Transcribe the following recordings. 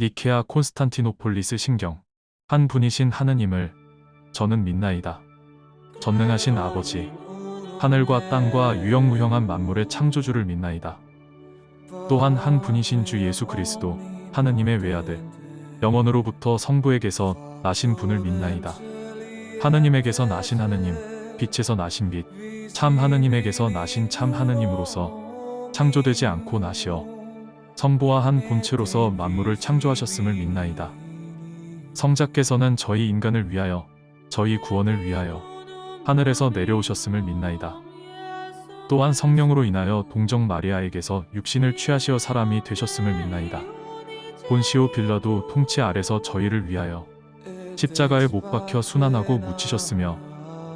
니케아 콘스탄티노폴리스 신경 한 분이신 하느님을 저는 믿나이다. 전능하신 아버지 하늘과 땅과 유영무형한 만물의 창조주를 믿나이다. 또한 한 분이신 주 예수 그리스도 하느님의 외아들 영원으로부터 성부에게서 나신 분을 믿나이다. 하느님에게서 나신 하느님 빛에서 나신 빛 참 하느님에게서 나신 참 하느님으로서 창조되지 않고 나시어 성부와 한 본체로서 만물을 창조하셨음을 믿나이다. 성자께서는 저희 인간을 위하여 저희 구원을 위하여 하늘에서 내려오셨음을 믿나이다. 또한 성령으로 인하여 동정 마리아에게서 육신을 취하시어 사람이 되셨음을 믿나이다. 본시오 빌라도 통치 아래서 저희를 위하여 십자가에 못 박혀 순환하고 묻히셨으며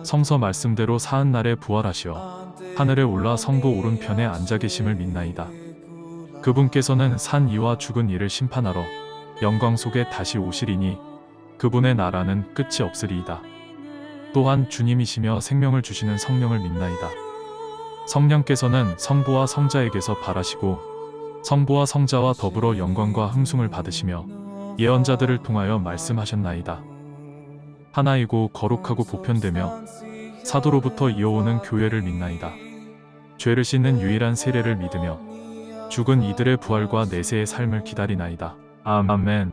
성서 말씀대로 사흔 날에 부활하시어 하늘에 올라 성부 오른편에 앉아 계심을 믿나이다. 그분께서는 산 이와 죽은 이를 심판하러 영광 속에 다시 오시리니 그분의 나라는 끝이 없으리이다. 또한 주님이시며 생명을 주시는 성령을 믿나이다. 성령께서는 성부와 성자에게서 발하시고 성부와 성자와 더불어 영광과 흥숭을 받으시며 예언자들을 통하여 말씀하셨나이다. 하나이고 거룩하고 보편되며 사도로부터 이어오는 교회를 믿나이다. 죄를 씻는 유일한 세례를 믿으며 죽은 이들의 부활과 내세의 삶을 기다리나이다. 아멘.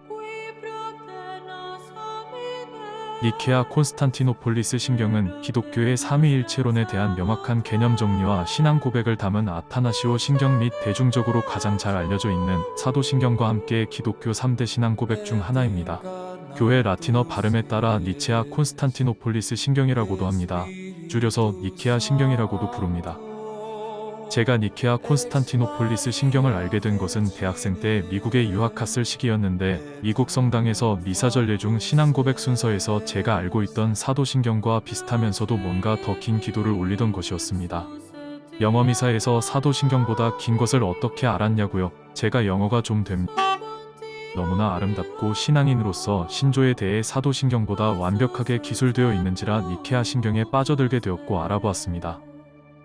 니케아 콘스탄티노폴리스 신경은 기독교의 삼위일체론에 대한 명확한 개념 정리와 신앙 고백을 담은 아타나시오 신경 및 대중적으로 가장 잘 알려져 있는 사도신경과 함께 기독교 3대 신앙 고백 중 하나입니다. 교회 라틴어 발음에 따라 니체아 콘스탄티노폴리스 신경이라고도 합니다. 줄여서 니케아 신경이라고도 부릅니다. 제가 니케아 콘스탄티노폴리스 신경을 알게 된 것은 대학생 때 미국에 유학 갔을 시기였는데 미국 성당에서 미사전례 중 신앙 고백 순서에서 제가 알고 있던 사도신경과 비슷하면서도 뭔가 더 긴 기도를 올리던 것이었습니다. 영어 미사에서 사도신경보다 긴 것을 어떻게 알았냐고요? 제가 영어가 좀 됩니다. 너무나 아름답고 신앙인으로서 신조에 대해 사도신경보다 완벽하게 기술되어 있는지라 니케아 신경에 빠져들게 되었고 알아보았습니다.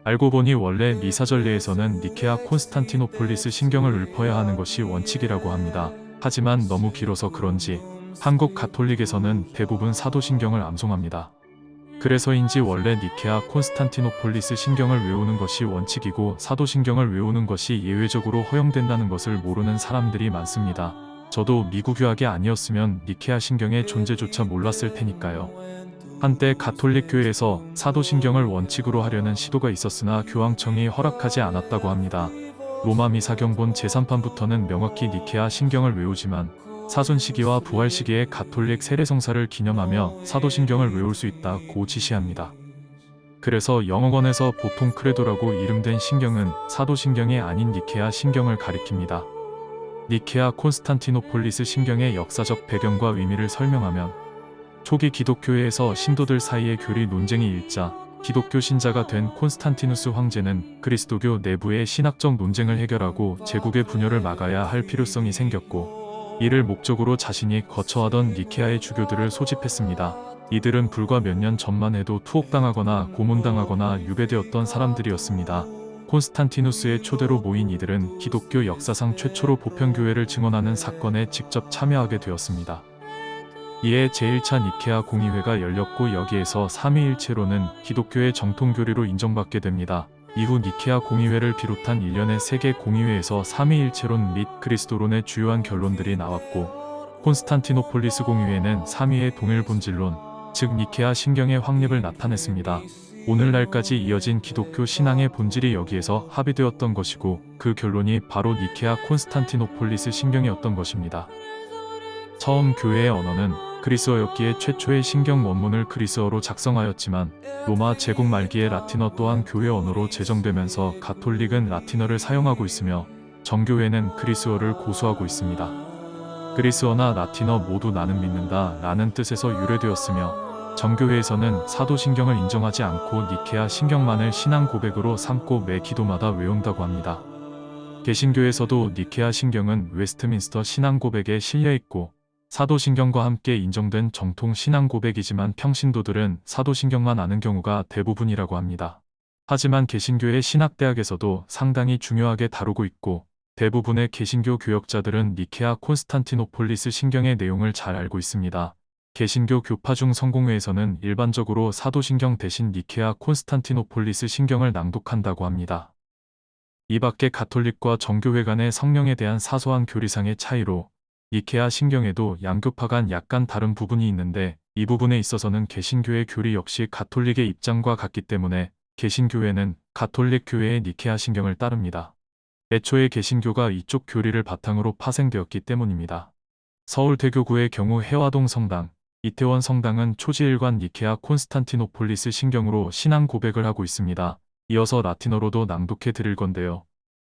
알고 보니 원래 미사전례에서는 니케아 콘스탄티노폴리스 신경을 읊어야 하는 것이 원칙이라고 합니다. 하지만 너무 길어서 그런지 한국 가톨릭에서는 대부분 사도신경을 암송합니다. 그래서인지 원래 니케아 콘스탄티노폴리스 신경을 외우는 것이 원칙이고 사도신경을 외우는 것이 예외적으로 허용된다는 것을 모르는 사람들이 많습니다. 저도 미국 유학이 아니었으면 니케아 신경의 존재조차 몰랐을 테니까요. 한때 가톨릭 교회에서 사도신경을 원칙으로 하려는 시도가 있었으나 교황청이 허락하지 않았다고 합니다. 로마 미사경본 제3판부터는 명확히 니케아 신경을 외우지만 사순 시기와 부활 시기에 가톨릭 세례성사를 기념하며 사도신경을 외울 수 있다고 지시합니다. 그래서 영어권에서 보통 Credo라고 이름된 신경은 사도신경이 아닌 니케아 신경을 가리킵니다. 니케아 콘스탄티노폴리스 신경의 역사적 배경과 의미를 설명하면 초기 기독교회에서 신도들 사이의 교리 논쟁이 일자 기독교 신자가 된 콘스탄티누스 황제는 그리스도교 내부의 신학적 논쟁을 해결하고 제국의 분열을 막아야 할 필요성이 생겼고 이를 목적으로 자신이 거처하던 니케아의 주교들을 소집했습니다. 이들은 불과 몇 년 전만 해도 투옥당하거나 고문당하거나 유배되었던 사람들이었습니다. 콘스탄티누스의 초대로 모인 이들은 기독교 역사상 최초로 보편교회를 증언하는 사건에 직접 참여하게 되었습니다. 이에 제1차 니케아 공의회가 열렸고 여기에서 삼위일체론은 기독교의 정통교리로 인정받게 됩니다. 이후 니케아 공의회를 비롯한 일련의 세계 공의회에서 삼위일체론 및 그리스도론의 주요한 결론들이 나왔고 콘스탄티노폴리스 공의회는 삼위의 동일 본질론, 즉 니케아 신경의 확립을 나타냈습니다. 오늘날까지 이어진 기독교 신앙의 본질이 여기에서 합의되었던 것이고 그 결론이 바로 니케아 콘스탄티노폴리스 신경이었던 것입니다. 처음 교회의 언어는 그리스어였기에 최초의 신경 원문을 그리스어로 작성하였지만 로마 제국 말기에 라틴어 또한 교회 언어로 제정되면서 가톨릭은 라틴어를 사용하고 있으며 정교회는 그리스어를 고수하고 있습니다. 그리스어나 라틴어 모두 나는 믿는다 라는 뜻에서 유래되었으며 정교회에서는 사도신경을 인정하지 않고 니케아 신경만을 신앙 고백으로 삼고 매 기도마다 외운다고 합니다. 개신교에서도 니케아 신경은 웨스트민스터 신앙 고백에 실려있고 사도신경과 함께 인정된 정통 신앙 고백이지만 평신도들은 사도신경만 아는 경우가 대부분이라고 합니다. 하지만 개신교의 신학대학에서도 상당히 중요하게 다루고 있고 대부분의 개신교 교역자들은 니케아 콘스탄티노폴리스 신경의 내용을 잘 알고 있습니다. 개신교 교파 중 성공회에서는 일반적으로 사도신경 대신 니케아 콘스탄티노폴리스 신경을 낭독한다고 합니다. 이 밖에 가톨릭과 정교회 간의 성령에 대한 사소한 교리상의 차이로 니케아 신경에도 양교파 간 약간 다른 부분이 있는데 이 부분에 있어서는 개신교의 교리 역시 가톨릭의 입장과 같기 때문에 개신교회는 가톨릭 교회의 니케아 신경을 따릅니다. 애초에 개신교가 이쪽 교리를 바탕으로 파생되었기 때문입니다. 서울대교구의 경우 해화동 성당, 이태원 성당은 초지일관 니케아 콘스탄티노폴리스 신경으로 신앙 고백을 하고 있습니다. 이어서 라틴어로도 낭독해 드릴 건데요.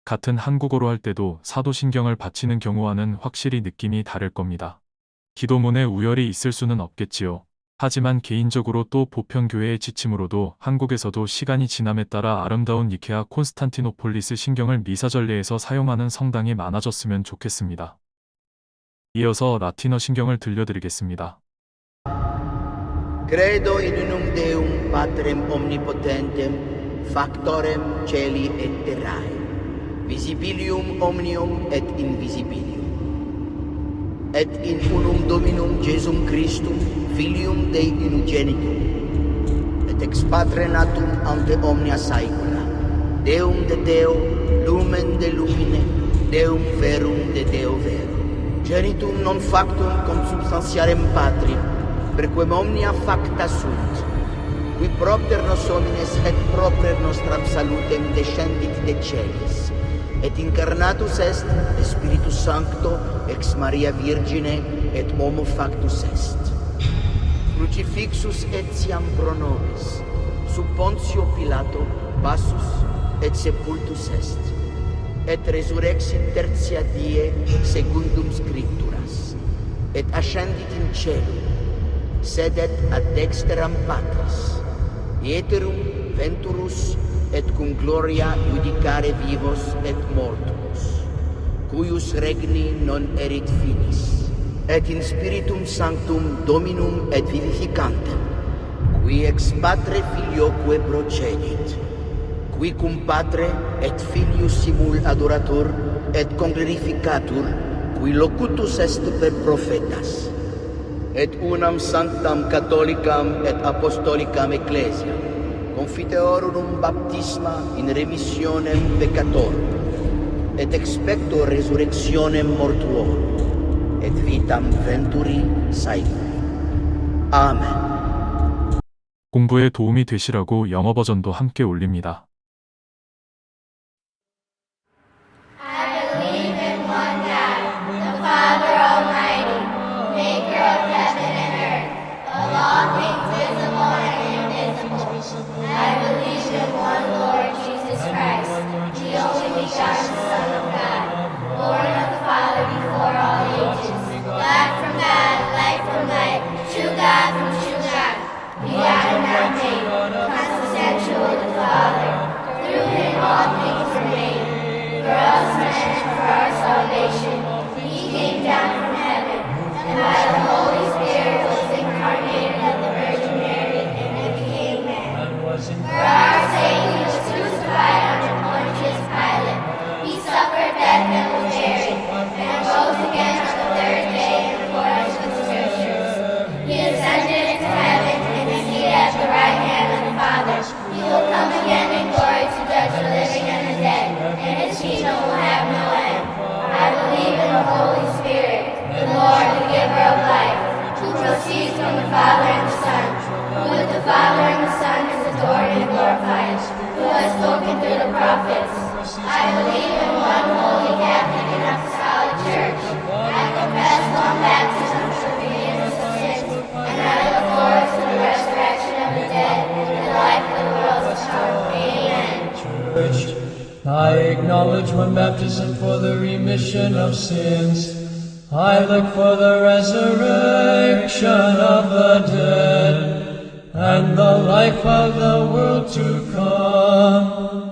같은 한국어로 할 때도 사도신경을 바치는 경우와는 확실히 느낌이 다를 겁니다. 기도문에 우열이 있을 수는 없겠지요. 하지만 개인적으로 또 보편교회의 지침으로도 한국에서도 시간이 지남에 따라 아름다운 니케아 콘스탄티노폴리스 신경을 미사전례에서 사용하는 성당이 많아졌으면 좋겠습니다. 이어서 라틴어 신경을 들려드리겠습니다. Credo in unum Deum Patrem omnipotentem, factorem celi et terrae, visibilium omnium et invisibilium. Et in unum dominum Jesum Christum filium Dei unigenitum et ex patre natum ante omnia saecula. Deum de Deo lumen de lumine. Deum verum de Deo vero genitum non factum consubstantiarem patri per quem omnia facta sunt qui propter nos homines et propter nostram salutem descendit de celis et incarnatus est de Spiritus Sancto ex Maria Virgine et homo factus est. Crucifixus etiam pro nobis, sub Pontio Pilato passus et sepultus est, et resurrexit tertia die secundum scripturas, et ascendit in celum, sedet ad dexteram patris, ieterum venturus et cum gloria judicare vivos et mortuos, cuius regni non erit finis, et in spiritum sanctum dominum et vivificantem, qui ex patre filioque procedit, qui cum patre et filius simul adorator et conglorificatur, qui locutus est per profetas, et unam sanctam catholicam et apostolicam ecclesiam, confiteorum baptisma in remissionem peccatorum, et expecto resurrectionem mortuorum, et vitam venturi saeculi. 아멘. 공부에 도움이 되시라고 영어 버전도 함께 올립니다. Who has spoken through the prophets. I believe in one holy Catholic and Apostolic Church. I confess one baptism for the forgiveness of sins, and I look forward to the resurrection of the dead and the life of the world to come. Amen. Church. I acknowledge one baptism for the remission of sins. I look for the resurrection of the dead and the life of the world to come.